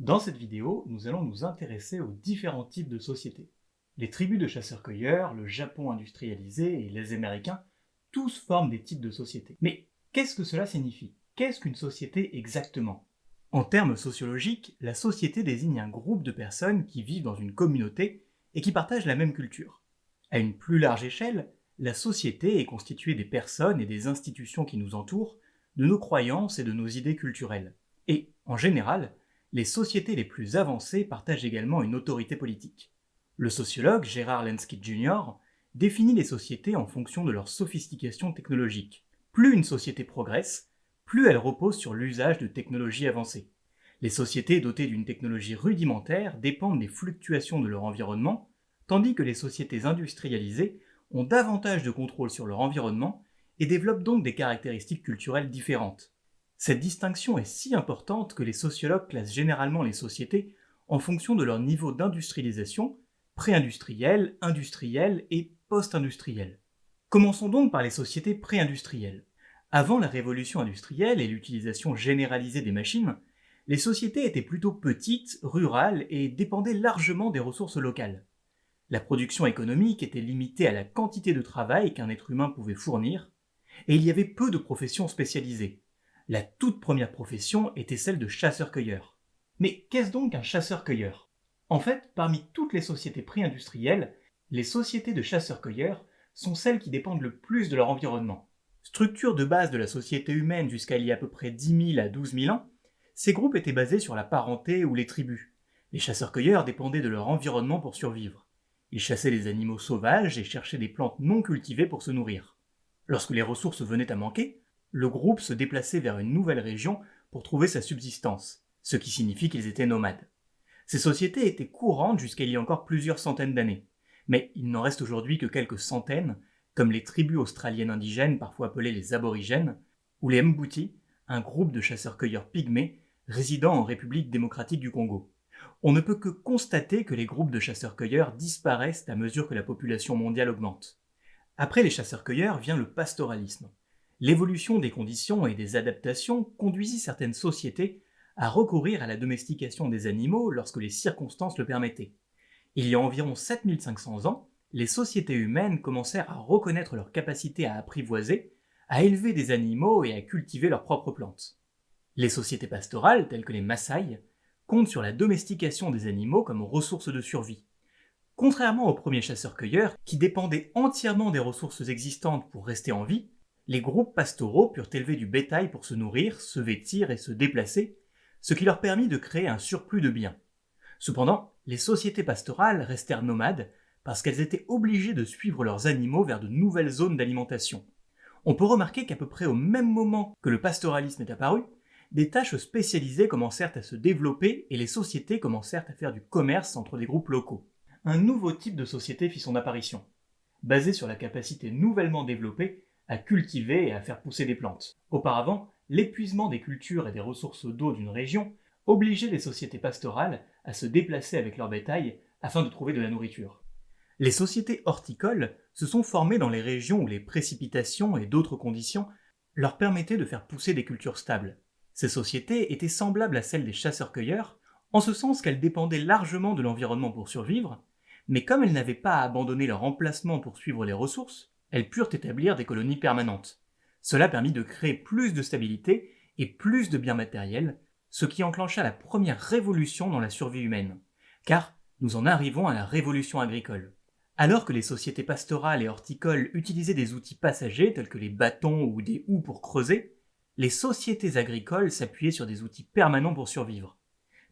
Dans cette vidéo, nous allons nous intéresser aux différents types de sociétés. Les tribus de chasseurs-cueilleurs, le Japon industrialisé et les Américains, tous forment des types de sociétés. Mais qu'est-ce que cela signifie? Qu'est-ce qu'une société exactement? En termes sociologiques, la société désigne un groupe de personnes qui vivent dans une communauté et qui partagent la même culture. À une plus large échelle, la société est constituée des personnes et des institutions qui nous entourent, de nos croyances et de nos idées culturelles. Et, en général, les sociétés les plus avancées partagent également une autorité politique. Le sociologue Gérard Lenski Jr. définit les sociétés en fonction de leur sophistication technologique. Plus une société progresse, plus elle repose sur l'usage de technologies avancées. Les sociétés dotées d'une technologie rudimentaire dépendent des fluctuations de leur environnement, tandis que les sociétés industrialisées ont davantage de contrôle sur leur environnement et développent donc des caractéristiques culturelles différentes. Cette distinction est si importante que les sociologues classent généralement les sociétés en fonction de leur niveau d'industrialisation, pré-industrielle, industrielle et post-industrielle. Commençons donc par les sociétés pré-industrielles. Avant la révolution industrielle et l'utilisation généralisée des machines, les sociétés étaient plutôt petites, rurales et dépendaient largement des ressources locales. La production économique était limitée à la quantité de travail qu'un être humain pouvait fournir, et il y avait peu de professions spécialisées. La toute première profession était celle de chasseur-cueilleur. Mais qu'est-ce donc un chasseur-cueilleur? En fait, parmi toutes les sociétés pré-industrielles, les sociétés de chasseurs-cueilleurs sont celles qui dépendent le plus de leur environnement. Structure de base de la société humaine jusqu'à il y a à peu près 10 000 à 12 000 ans, ces groupes étaient basés sur la parenté ou les tribus. Les chasseurs-cueilleurs dépendaient de leur environnement pour survivre. Ils chassaient les animaux sauvages et cherchaient des plantes non cultivées pour se nourrir. Lorsque les ressources venaient à manquer, le groupe se déplaçait vers une nouvelle région pour trouver sa subsistance, ce qui signifie qu'ils étaient nomades. Ces sociétés étaient courantes jusqu'à il y a encore plusieurs centaines d'années, mais il n'en reste aujourd'hui que quelques centaines, comme les tribus australiennes indigènes parfois appelées les aborigènes, ou les Mbouti, un groupe de chasseurs-cueilleurs pygmées résidant en République démocratique du Congo. On ne peut que constater que les groupes de chasseurs-cueilleurs disparaissent à mesure que la population mondiale augmente. Après les chasseurs-cueilleurs vient le pastoralisme, L'évolution des conditions et des adaptations conduisit certaines sociétés à recourir à la domestication des animaux lorsque les circonstances le permettaient. Il y a environ 7500 ans, les sociétés humaines commencèrent à reconnaître leur capacité à apprivoiser, à élever des animaux et à cultiver leurs propres plantes. Les sociétés pastorales, telles que les Maasai, comptent sur la domestication des animaux comme ressource de survie. Contrairement aux premiers chasseurs-cueilleurs, qui dépendaient entièrement des ressources existantes pour rester en vie, les groupes pastoraux purent élever du bétail pour se nourrir, se vêtir et se déplacer, ce qui leur permit de créer un surplus de biens. Cependant, les sociétés pastorales restèrent nomades parce qu'elles étaient obligées de suivre leurs animaux vers de nouvelles zones d'alimentation. On peut remarquer qu'à peu près au même moment que le pastoralisme est apparu, des tâches spécialisées commencèrent à se développer et les sociétés commencèrent à faire du commerce entre des groupes locaux. Un nouveau type de société fit son apparition. Basé sur la capacité nouvellement développée à cultiver et à faire pousser des plantes. Auparavant, l'épuisement des cultures et des ressources d'eau d'une région obligeait les sociétés pastorales à se déplacer avec leur bétail afin de trouver de la nourriture. Les sociétés horticoles se sont formées dans les régions où les précipitations et d'autres conditions leur permettaient de faire pousser des cultures stables. Ces sociétés étaient semblables à celles des chasseurs-cueilleurs, en ce sens qu'elles dépendaient largement de l'environnement pour survivre, mais comme elles n'avaient pas à abandonner leur emplacement pour suivre les ressources, elles purent établir des colonies permanentes. Cela permit de créer plus de stabilité et plus de biens matériels, ce qui enclencha la première révolution dans la survie humaine. Car nous en arrivons à la révolution agricole. Alors que les sociétés pastorales et horticoles utilisaient des outils passagers tels que les bâtons ou des houes pour creuser, les sociétés agricoles s'appuyaient sur des outils permanents pour survivre.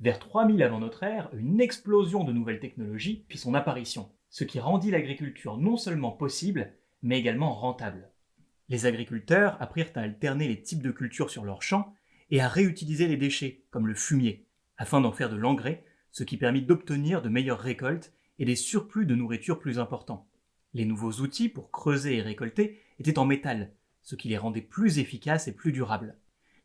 Vers 3000 avant notre ère, une explosion de nouvelles technologies fit son apparition, ce qui rendit l'agriculture non seulement possible, mais également rentable. Les agriculteurs apprirent à alterner les types de cultures sur leurs champs et à réutiliser les déchets, comme le fumier, afin d'en faire de l'engrais, ce qui permit d'obtenir de meilleures récoltes et des surplus de nourriture plus importants. Les nouveaux outils pour creuser et récolter étaient en métal, ce qui les rendait plus efficaces et plus durables.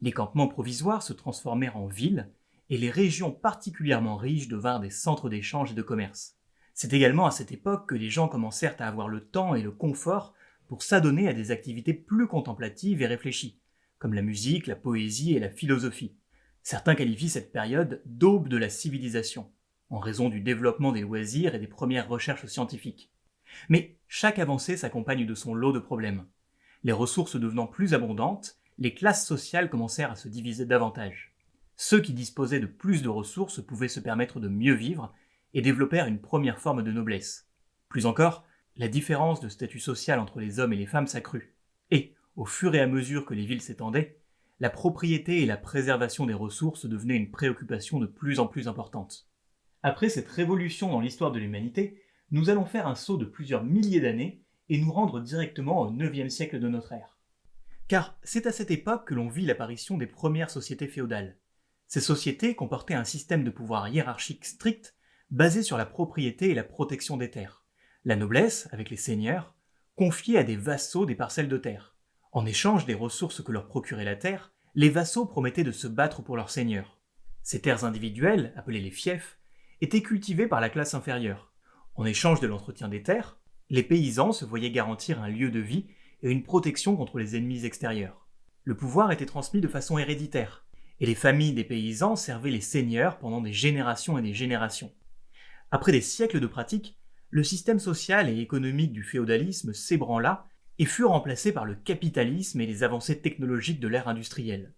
Les campements provisoires se transformèrent en villes, et les régions particulièrement riches devinrent des centres d'échange et de commerce. C'est également à cette époque que les gens commencèrent à avoir le temps et le confort pour s'adonner à des activités plus contemplatives et réfléchies, comme la musique, la poésie et la philosophie. Certains qualifient cette période d'aube de la civilisation, en raison du développement des loisirs et des premières recherches scientifiques. Mais chaque avancée s'accompagne de son lot de problèmes. Les ressources devenant plus abondantes, les classes sociales commencèrent à se diviser davantage. Ceux qui disposaient de plus de ressources pouvaient se permettre de mieux vivre et développèrent une première forme de noblesse. Plus encore, la différence de statut social entre les hommes et les femmes s'accrut. Et, au fur et à mesure que les villes s'étendaient, la propriété et la préservation des ressources devenaient une préoccupation de plus en plus importante. Après cette révolution dans l'histoire de l'humanité, nous allons faire un saut de plusieurs milliers d'années et nous rendre directement au IXe siècle de notre ère. Car c'est à cette époque que l'on vit l'apparition des premières sociétés féodales. Ces sociétés comportaient un système de pouvoir hiérarchique strict basé sur la propriété et la protection des terres. La noblesse, avec les seigneurs, confiait à des vassaux des parcelles de terre. En échange des ressources que leur procurait la terre, les vassaux promettaient de se battre pour leurs seigneurs. Ces terres individuelles, appelées les fiefs, étaient cultivées par la classe inférieure. En échange de l'entretien des terres, les paysans se voyaient garantir un lieu de vie et une protection contre les ennemis extérieurs. Le pouvoir était transmis de façon héréditaire, et les familles des paysans servaient les seigneurs pendant des générations et des générations. Après des siècles de pratique, le système social et économique du féodalisme s'ébranla et fut remplacé par le capitalisme et les avancées technologiques de l'ère industrielle.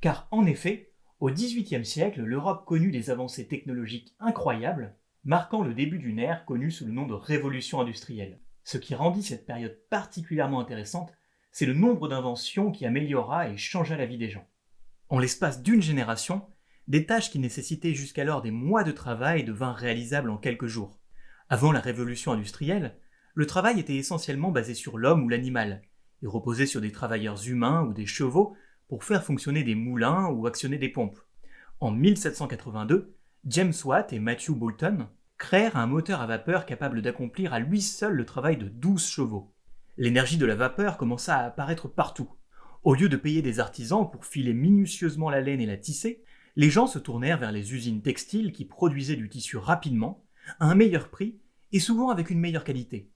Car en effet, au XVIIIe siècle, l'Europe connut des avancées technologiques incroyables marquant le début d'une ère connue sous le nom de révolution industrielle. Ce qui rendit cette période particulièrement intéressante, c'est le nombre d'inventions qui améliora et changea la vie des gens. En l'espace d'une génération, des tâches qui nécessitaient jusqu'alors des mois de travail devinrent réalisables en quelques jours. Avant la révolution industrielle, le travail était essentiellement basé sur l'homme ou l'animal, et reposait sur des travailleurs humains ou des chevaux pour faire fonctionner des moulins ou actionner des pompes. En 1782, James Watt et Matthew Boulton créèrent un moteur à vapeur capable d'accomplir à lui seul le travail de 12 chevaux. L'énergie de la vapeur commença à apparaître partout. Au lieu de payer des artisans pour filer minutieusement la laine et la tisser, les gens se tournèrent vers les usines textiles qui produisaient du tissu rapidement, à un meilleur prix et souvent avec une meilleure qualité.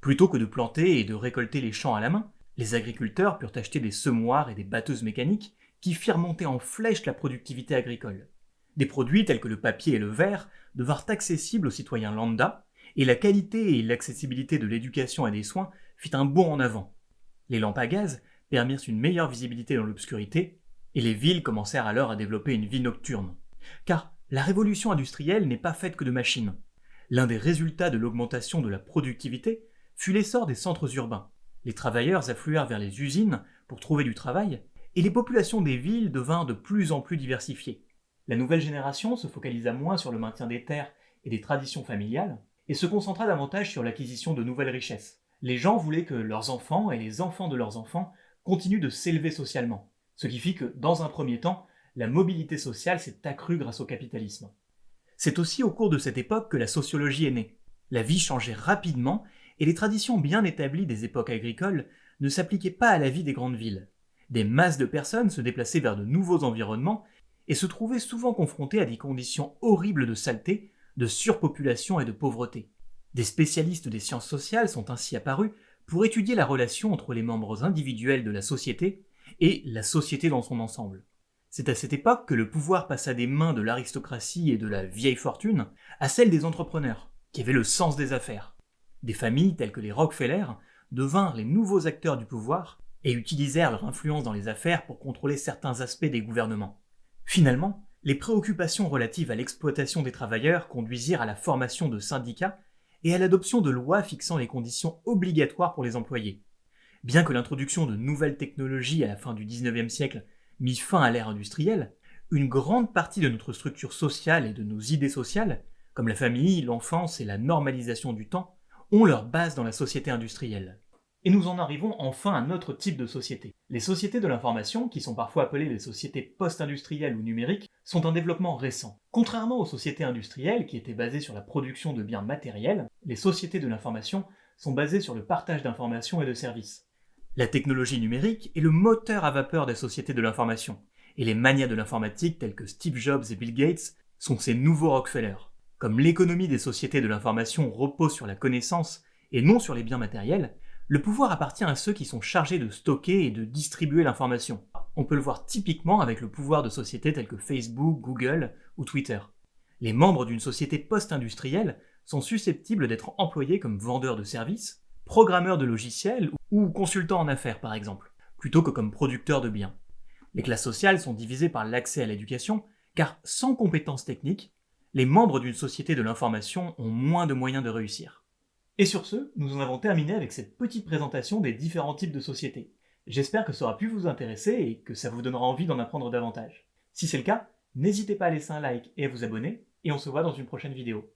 Plutôt que de planter et de récolter les champs à la main, les agriculteurs purent acheter des semoirs et des batteuses mécaniques qui firent monter en flèche la productivité agricole. Des produits tels que le papier et le verre devinrent accessibles aux citoyens lambda, et la qualité et l'accessibilité de l'éducation et des soins fit un bond en avant. Les lampes à gaz permirent une meilleure visibilité dans l'obscurité, et les villes commencèrent alors à développer une vie nocturne. Car la révolution industrielle n'est pas faite que de machines. L'un des résultats de l'augmentation de la productivité fut l'essor des centres urbains. Les travailleurs affluèrent vers les usines pour trouver du travail, et les populations des villes devinrent de plus en plus diversifiées. La nouvelle génération se focalisa moins sur le maintien des terres et des traditions familiales, et se concentra davantage sur l'acquisition de nouvelles richesses. Les gens voulaient que leurs enfants et les enfants de leurs enfants continuent de s'élever socialement, ce qui fit que, dans un premier temps, la mobilité sociale s'est accrue grâce au capitalisme. C'est aussi au cours de cette époque que la sociologie est née. La vie changeait rapidement et les traditions bien établies des époques agricoles ne s'appliquaient pas à la vie des grandes villes. Des masses de personnes se déplaçaient vers de nouveaux environnements et se trouvaient souvent confrontés à des conditions horribles de saleté, de surpopulation et de pauvreté. Des spécialistes des sciences sociales sont ainsi apparus pour étudier la relation entre les membres individuels de la société et la société dans son ensemble. C'est à cette époque que le pouvoir passa des mains de l'aristocratie et de la vieille fortune à celles des entrepreneurs, qui avaient le sens des affaires. Des familles telles que les Rockefeller devinrent les nouveaux acteurs du pouvoir et utilisèrent leur influence dans les affaires pour contrôler certains aspects des gouvernements. Finalement, les préoccupations relatives à l'exploitation des travailleurs conduisirent à la formation de syndicats et à l'adoption de lois fixant les conditions obligatoires pour les employés. Bien que l'introduction de nouvelles technologies à la fin du XIXe siècle mit fin à l'ère industrielle, une grande partie de notre structure sociale et de nos idées sociales, comme la famille, l'enfance et la normalisation du temps, ont leur base dans la société industrielle. Et nous en arrivons enfin à notre type de société. Les sociétés de l'information, qui sont parfois appelées les sociétés post-industrielles ou numériques, sont un développement récent. Contrairement aux sociétés industrielles, qui étaient basées sur la production de biens matériels, les sociétés de l'information sont basées sur le partage d'informations et de services. La technologie numérique est le moteur à vapeur des sociétés de l'information, et les manias de l'informatique tels que Steve Jobs et Bill Gates sont ces nouveaux Rockefeller. Comme l'économie des sociétés de l'information repose sur la connaissance et non sur les biens matériels, le pouvoir appartient à ceux qui sont chargés de stocker et de distribuer l'information. On peut le voir typiquement avec le pouvoir de sociétés telles que Facebook, Google ou Twitter. Les membres d'une société post-industrielle sont susceptibles d'être employés comme vendeurs de services, programmeurs de logiciels ou consultants en affaires par exemple, plutôt que comme producteurs de biens. Les classes sociales sont divisées par l'accès à l'éducation, car sans compétences techniques, les membres d'une société de l'information ont moins de moyens de réussir. Et sur ce, nous en avons terminé avec cette petite présentation des différents types de sociétés. J'espère que ça aura pu vous intéresser et que ça vous donnera envie d'en apprendre davantage. Si c'est le cas, n'hésitez pas à laisser un like et à vous abonner, et on se voit dans une prochaine vidéo.